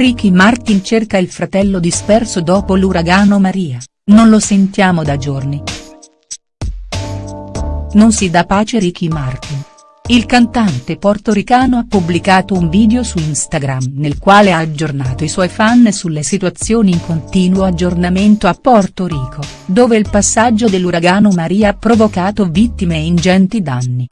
Ricky Martin cerca il fratello disperso dopo l'uragano Maria, non lo sentiamo da giorni. Non si dà pace Ricky Martin. Il cantante portoricano ha pubblicato un video su Instagram nel quale ha aggiornato i suoi fan sulle situazioni in continuo aggiornamento a Porto Rico, dove il passaggio dell'uragano Maria ha provocato vittime e ingenti danni.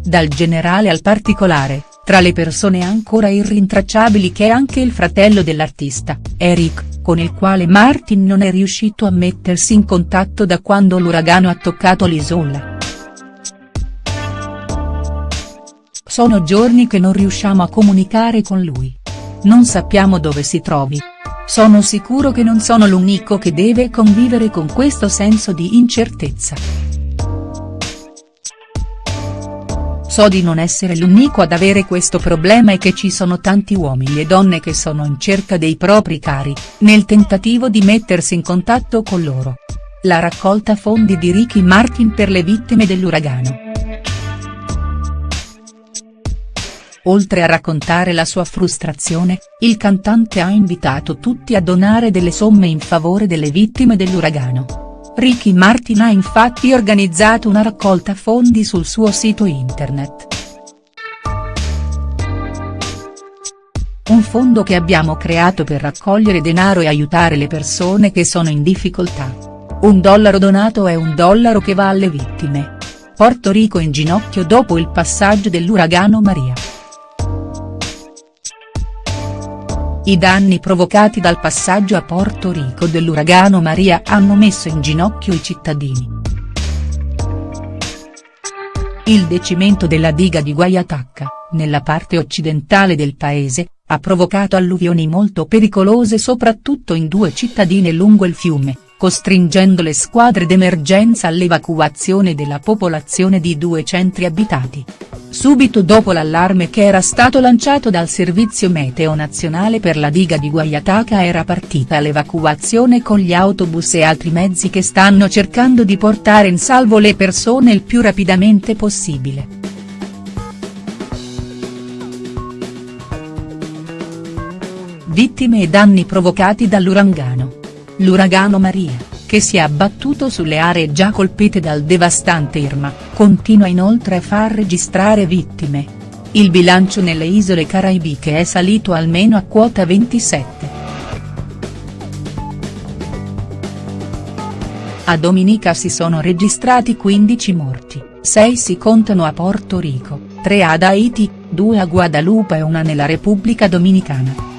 Dal generale al particolare, tra le persone ancora irrintracciabili che è anche il fratello dell'artista, Eric, con il quale Martin non è riuscito a mettersi in contatto da quando l'uragano ha toccato l'isola. Sono giorni che non riusciamo a comunicare con lui. Non sappiamo dove si trovi. Sono sicuro che non sono l'unico che deve convivere con questo senso di incertezza. So di non essere l'unico ad avere questo problema e che ci sono tanti uomini e donne che sono in cerca dei propri cari, nel tentativo di mettersi in contatto con loro. La raccolta fondi di Ricky Martin per le vittime dell'uragano. Oltre a raccontare la sua frustrazione, il cantante ha invitato tutti a donare delle somme in favore delle vittime dell'uragano. Ricky Martin ha infatti organizzato una raccolta fondi sul suo sito internet. Un fondo che abbiamo creato per raccogliere denaro e aiutare le persone che sono in difficoltà. Un dollaro donato è un dollaro che va alle vittime. Porto Rico in ginocchio dopo il passaggio dell'uragano Maria. I danni provocati dal passaggio a Porto Rico dell'uragano Maria hanno messo in ginocchio i cittadini. Il decimento della diga di Guayataca, nella parte occidentale del paese, ha provocato alluvioni molto pericolose soprattutto in due cittadine lungo il fiume, costringendo le squadre d'emergenza all'evacuazione della popolazione di due centri abitati. Subito dopo l'allarme che era stato lanciato dal Servizio Meteo Nazionale per la diga di Guayataca era partita l'evacuazione con gli autobus e altri mezzi che stanno cercando di portare in salvo le persone il più rapidamente possibile. Vittime e danni provocati dall'uragano. L'uragano Maria che si è abbattuto sulle aree già colpite dal devastante Irma, continua inoltre a far registrare vittime. Il bilancio nelle isole caraibiche è salito almeno a quota 27. A Dominica si sono registrati 15 morti, 6 si contano a Porto Rico, 3 ad Haiti, 2 a Guadalupe e una nella Repubblica Dominicana.